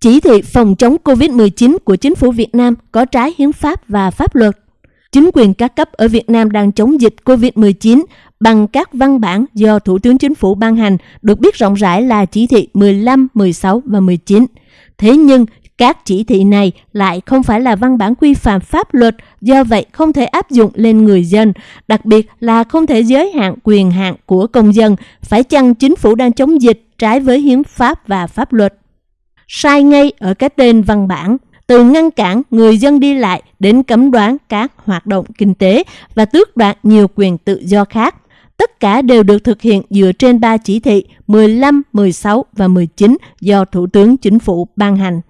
Chỉ thị phòng chống COVID-19 của chính phủ Việt Nam có trái hiến pháp và pháp luật. Chính quyền các cấp ở Việt Nam đang chống dịch COVID-19 bằng các văn bản do Thủ tướng Chính phủ ban hành, được biết rộng rãi là chỉ thị 15, 16 và 19. Thế nhưng, các chỉ thị này lại không phải là văn bản quy phạm pháp luật, do vậy không thể áp dụng lên người dân, đặc biệt là không thể giới hạn quyền hạn của công dân, phải chăng chính phủ đang chống dịch trái với hiến pháp và pháp luật. Sai ngay ở cái tên văn bản, từ ngăn cản người dân đi lại đến cấm đoán các hoạt động kinh tế và tước đoạt nhiều quyền tự do khác. Tất cả đều được thực hiện dựa trên ba chỉ thị 15, 16 và 19 do Thủ tướng Chính phủ ban hành.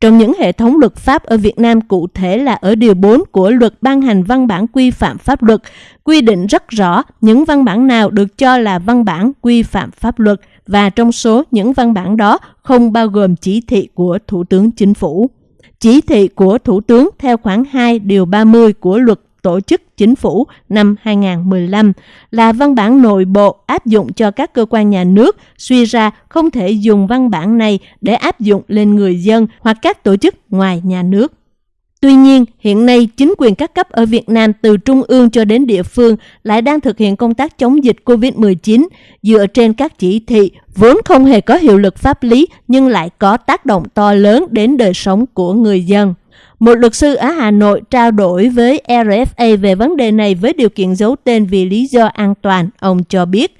Trong những hệ thống luật pháp ở Việt Nam cụ thể là ở Điều 4 của luật ban hành văn bản quy phạm pháp luật, quy định rất rõ những văn bản nào được cho là văn bản quy phạm pháp luật và trong số những văn bản đó không bao gồm chỉ thị của Thủ tướng Chính phủ. Chỉ thị của Thủ tướng theo khoản 2 điều 30 của luật tổ chức chính phủ năm 2015 là văn bản nội bộ áp dụng cho các cơ quan nhà nước, suy ra không thể dùng văn bản này để áp dụng lên người dân hoặc các tổ chức ngoài nhà nước. Tuy nhiên, hiện nay chính quyền các cấp ở Việt Nam từ trung ương cho đến địa phương lại đang thực hiện công tác chống dịch COVID-19 dựa trên các chỉ thị vốn không hề có hiệu lực pháp lý nhưng lại có tác động to lớn đến đời sống của người dân. Một luật sư ở Hà Nội trao đổi với RFA về vấn đề này với điều kiện giấu tên vì lý do an toàn. Ông cho biết,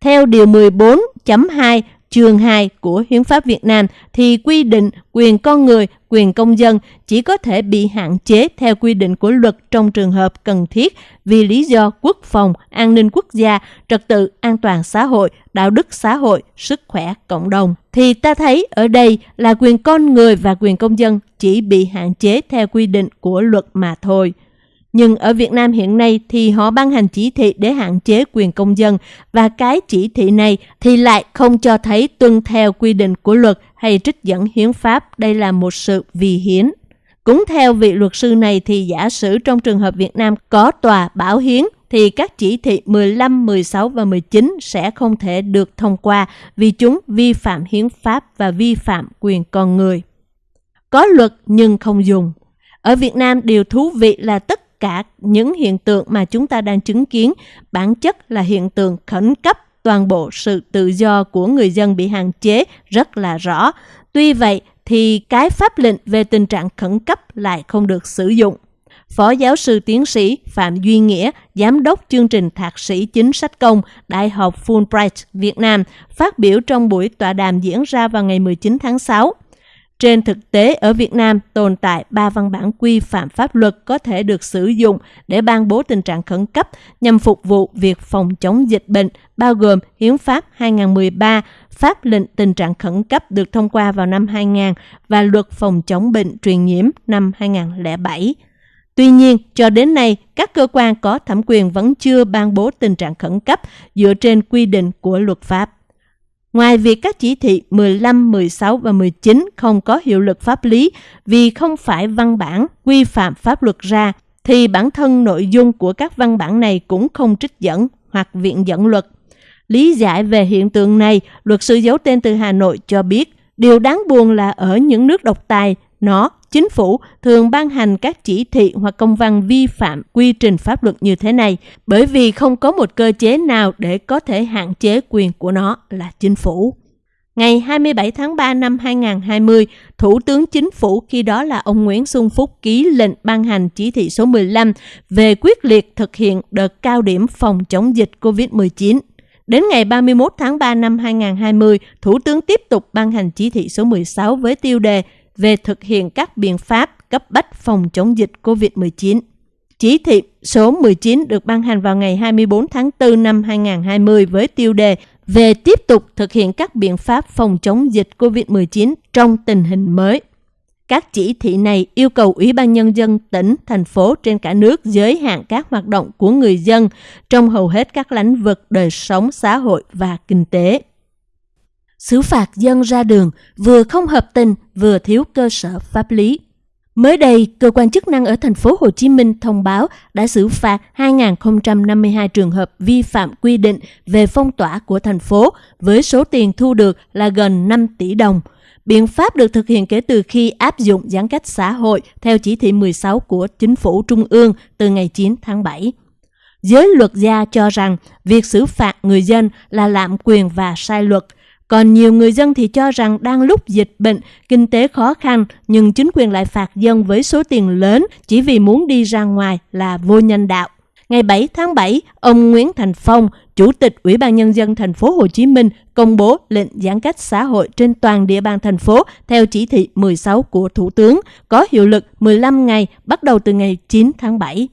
theo Điều 14.2 chương 2 của Hiến pháp Việt Nam thì quy định quyền con người, quyền công dân chỉ có thể bị hạn chế theo quy định của luật trong trường hợp cần thiết vì lý do quốc phòng, an ninh quốc gia, trật tự an toàn xã hội, đạo đức xã hội, sức khỏe cộng đồng. Thì ta thấy ở đây là quyền con người và quyền công dân chỉ bị hạn chế theo quy định của luật mà thôi. Nhưng ở Việt Nam hiện nay thì họ ban hành chỉ thị để hạn chế quyền công dân và cái chỉ thị này thì lại không cho thấy tuân theo quy định của luật hay trích dẫn hiến pháp. Đây là một sự vì hiến. Cũng theo vị luật sư này thì giả sử trong trường hợp Việt Nam có tòa bảo hiến thì các chỉ thị 15, 16 và 19 sẽ không thể được thông qua vì chúng vi phạm hiến pháp và vi phạm quyền con người. Có luật nhưng không dùng. Ở Việt Nam điều thú vị là tất cả những hiện tượng mà chúng ta đang chứng kiến bản chất là hiện tượng khẩn cấp toàn bộ sự tự do của người dân bị hạn chế rất là rõ. Tuy vậy thì cái pháp lệnh về tình trạng khẩn cấp lại không được sử dụng. Phó giáo sư tiến sĩ Phạm Duy Nghĩa, giám đốc chương trình thạc sĩ chính sách công Đại học Fulbright Việt Nam, phát biểu trong buổi tọa đàm diễn ra vào ngày 19 tháng 6. Trên thực tế, ở Việt Nam tồn tại ba văn bản quy phạm pháp luật có thể được sử dụng để ban bố tình trạng khẩn cấp nhằm phục vụ việc phòng chống dịch bệnh, bao gồm Hiến pháp 2013, Pháp lệnh tình trạng khẩn cấp được thông qua vào năm 2000 và Luật phòng chống bệnh truyền nhiễm năm 2007. Tuy nhiên, cho đến nay, các cơ quan có thẩm quyền vẫn chưa ban bố tình trạng khẩn cấp dựa trên quy định của luật pháp. Ngoài việc các chỉ thị 15, 16 và 19 không có hiệu lực pháp lý vì không phải văn bản quy phạm pháp luật ra, thì bản thân nội dung của các văn bản này cũng không trích dẫn hoặc viện dẫn luật. Lý giải về hiện tượng này, luật sư giấu tên từ Hà Nội cho biết, điều đáng buồn là ở những nước độc tài, nó chính phủ thường ban hành các chỉ thị hoặc công văn vi phạm quy trình pháp luật như thế này bởi vì không có một cơ chế nào để có thể hạn chế quyền của nó là chính phủ. Ngày 27 tháng 3 năm 2020, Thủ tướng Chính phủ khi đó là ông Nguyễn Xuân Phúc ký lệnh ban hành chỉ thị số 15 về quyết liệt thực hiện đợt cao điểm phòng chống dịch COVID-19. Đến ngày 31 tháng 3 năm 2020, Thủ tướng tiếp tục ban hành chỉ thị số 16 với tiêu đề về thực hiện các biện pháp cấp bách phòng chống dịch COVID-19. Chỉ thị số 19 được ban hành vào ngày 24 tháng 4 năm 2020 với tiêu đề về tiếp tục thực hiện các biện pháp phòng chống dịch COVID-19 trong tình hình mới. Các chỉ thị này yêu cầu Ủy ban Nhân dân tỉnh, thành phố trên cả nước giới hạn các hoạt động của người dân trong hầu hết các lĩnh vực đời sống xã hội và kinh tế xử phạt dân ra đường vừa không hợp tình vừa thiếu cơ sở pháp lý. Mới đây, cơ quan chức năng ở thành phố Hồ Chí Minh thông báo đã xử phạt 2.052 trường hợp vi phạm quy định về phong tỏa của thành phố với số tiền thu được là gần 5 tỷ đồng. Biện pháp được thực hiện kể từ khi áp dụng giãn cách xã hội theo chỉ thị 16 của chính phủ trung ương từ ngày 9 tháng 7. Giới luật gia cho rằng việc xử phạt người dân là lạm quyền và sai luật. Còn nhiều người dân thì cho rằng đang lúc dịch bệnh, kinh tế khó khăn nhưng chính quyền lại phạt dân với số tiền lớn chỉ vì muốn đi ra ngoài là vô nhân đạo. Ngày 7 tháng 7, ông Nguyễn Thành Phong, Chủ tịch Ủy ban Nhân dân thành phố Hồ Chí Minh công bố lệnh giãn cách xã hội trên toàn địa bàn thành phố theo chỉ thị 16 của Thủ tướng, có hiệu lực 15 ngày bắt đầu từ ngày 9 tháng 7.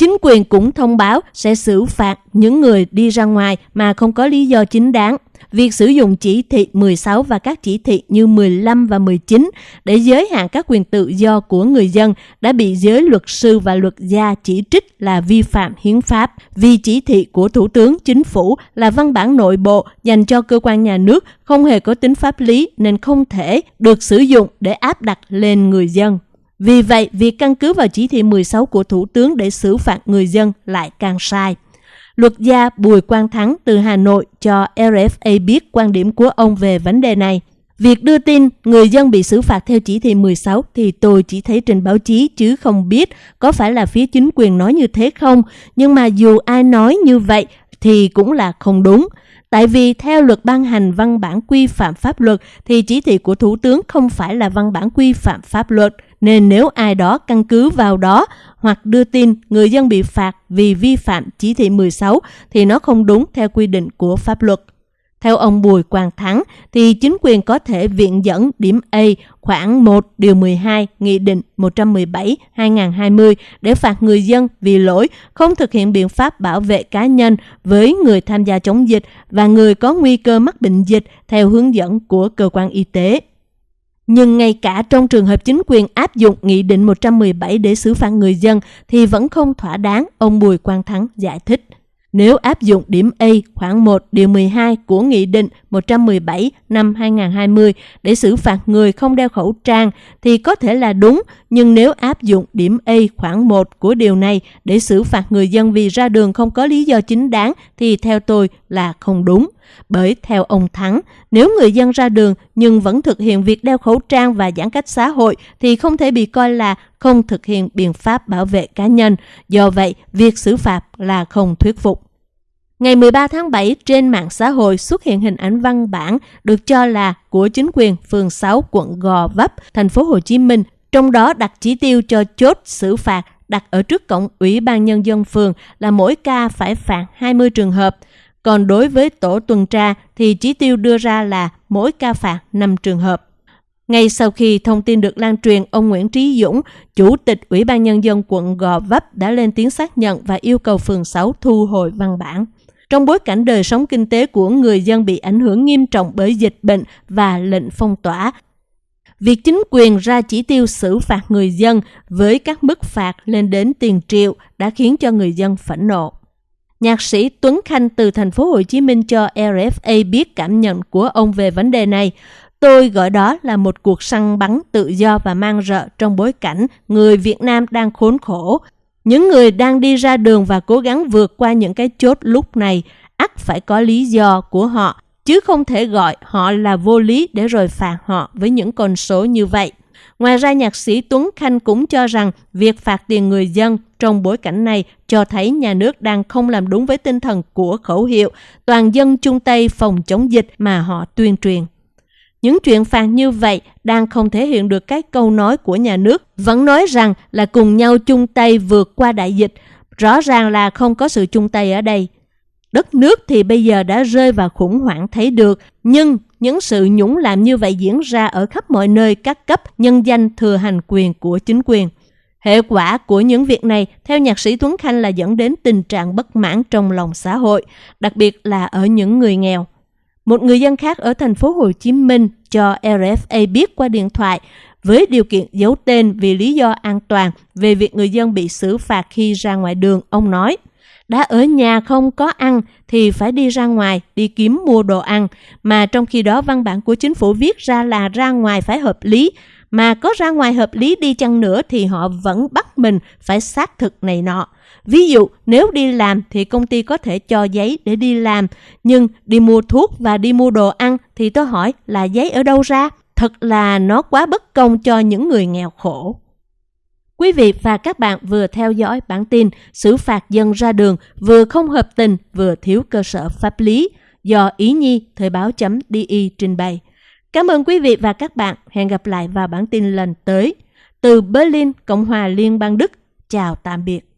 Chính quyền cũng thông báo sẽ xử phạt những người đi ra ngoài mà không có lý do chính đáng. Việc sử dụng chỉ thị 16 và các chỉ thị như 15 và 19 để giới hạn các quyền tự do của người dân đã bị giới luật sư và luật gia chỉ trích là vi phạm hiến pháp vì chỉ thị của Thủ tướng Chính phủ là văn bản nội bộ dành cho cơ quan nhà nước không hề có tính pháp lý nên không thể được sử dụng để áp đặt lên người dân. Vì vậy, việc căn cứ vào chỉ thị 16 của Thủ tướng để xử phạt người dân lại càng sai. Luật gia Bùi Quang Thắng từ Hà Nội cho RFA biết quan điểm của ông về vấn đề này. Việc đưa tin người dân bị xử phạt theo chỉ thị 16 thì tôi chỉ thấy trên báo chí chứ không biết có phải là phía chính quyền nói như thế không. Nhưng mà dù ai nói như vậy thì cũng là không đúng. Tại vì theo luật ban hành văn bản quy phạm pháp luật, thì chỉ thị của Thủ tướng không phải là văn bản quy phạm pháp luật. Nên nếu ai đó căn cứ vào đó hoặc đưa tin người dân bị phạt vì vi phạm chỉ thị 16 thì nó không đúng theo quy định của pháp luật. Theo ông Bùi Quang Thắng, thì chính quyền có thể viện dẫn điểm A khoảng 1 điều 12 Nghị định 117-2020 để phạt người dân vì lỗi không thực hiện biện pháp bảo vệ cá nhân với người tham gia chống dịch và người có nguy cơ mắc bệnh dịch theo hướng dẫn của cơ quan y tế. Nhưng ngay cả trong trường hợp chính quyền áp dụng Nghị định 117 để xử phạt người dân thì vẫn không thỏa đáng, ông Bùi Quang Thắng giải thích. Nếu áp dụng điểm A khoảng 1 điều 12 của Nghị định 117 năm 2020 để xử phạt người không đeo khẩu trang thì có thể là đúng, nhưng nếu áp dụng điểm A khoảng 1 của điều này để xử phạt người dân vì ra đường không có lý do chính đáng thì theo tôi là không đúng. Bởi theo ông Thắng, nếu người dân ra đường nhưng vẫn thực hiện việc đeo khẩu trang và giãn cách xã hội thì không thể bị coi là không thực hiện biện pháp bảo vệ cá nhân. Do vậy, việc xử phạt là không thuyết phục. Ngày 13 tháng 7, trên mạng xã hội xuất hiện hình ảnh văn bản được cho là của chính quyền phường 6 quận Gò Vấp, thành phố Hồ Chí Minh, trong đó đặt chỉ tiêu cho chốt xử phạt đặt ở trước cổng Ủy ban Nhân dân phường là mỗi ca phải phạt 20 trường hợp. Còn đối với tổ tuần tra thì chỉ tiêu đưa ra là mỗi ca phạt 5 trường hợp. Ngay sau khi thông tin được lan truyền, ông Nguyễn Trí Dũng, Chủ tịch Ủy ban Nhân dân quận Gò Vấp đã lên tiếng xác nhận và yêu cầu phường 6 thu hồi văn bản. Trong bối cảnh đời sống kinh tế của người dân bị ảnh hưởng nghiêm trọng bởi dịch bệnh và lệnh phong tỏa, việc chính quyền ra chỉ tiêu xử phạt người dân với các mức phạt lên đến tiền triệu đã khiến cho người dân phẫn nộ. Nhạc sĩ Tuấn Khanh từ thành phố Hồ Chí Minh cho RFA biết cảm nhận của ông về vấn đề này. Tôi gọi đó là một cuộc săn bắn tự do và mang rợ trong bối cảnh người Việt Nam đang khốn khổ. Những người đang đi ra đường và cố gắng vượt qua những cái chốt lúc này ắt phải có lý do của họ, chứ không thể gọi họ là vô lý để rồi phạt họ với những con số như vậy. Ngoài ra, nhạc sĩ Tuấn Khanh cũng cho rằng việc phạt tiền người dân trong bối cảnh này cho thấy nhà nước đang không làm đúng với tinh thần của khẩu hiệu toàn dân chung tay phòng chống dịch mà họ tuyên truyền. Những chuyện phạt như vậy đang không thể hiện được cái câu nói của nhà nước, vẫn nói rằng là cùng nhau chung tay vượt qua đại dịch. Rõ ràng là không có sự chung tay ở đây. Đất nước thì bây giờ đã rơi vào khủng hoảng thấy được, nhưng những sự nhũng làm như vậy diễn ra ở khắp mọi nơi các cấp nhân danh thừa hành quyền của chính quyền. Hệ quả của những việc này, theo nhạc sĩ Tuấn Khanh là dẫn đến tình trạng bất mãn trong lòng xã hội, đặc biệt là ở những người nghèo. Một người dân khác ở thành phố Hồ Chí Minh cho RFA biết qua điện thoại với điều kiện giấu tên vì lý do an toàn về việc người dân bị xử phạt khi ra ngoài đường, ông nói – đã ở nhà không có ăn thì phải đi ra ngoài, đi kiếm mua đồ ăn mà trong khi đó văn bản của chính phủ viết ra là ra ngoài phải hợp lý mà có ra ngoài hợp lý đi chăng nữa thì họ vẫn bắt mình phải xác thực này nọ. Ví dụ, nếu đi làm thì công ty có thể cho giấy để đi làm nhưng đi mua thuốc và đi mua đồ ăn thì tôi hỏi là giấy ở đâu ra? Thật là nó quá bất công cho những người nghèo khổ. Quý vị và các bạn vừa theo dõi bản tin xử phạt dân ra đường vừa không hợp tình vừa thiếu cơ sở pháp lý do Ý Nhi Thời báo.di trình bày. Cảm ơn quý vị và các bạn. Hẹn gặp lại vào bản tin lần tới. Từ Berlin, Cộng hòa Liên bang Đức. Chào tạm biệt.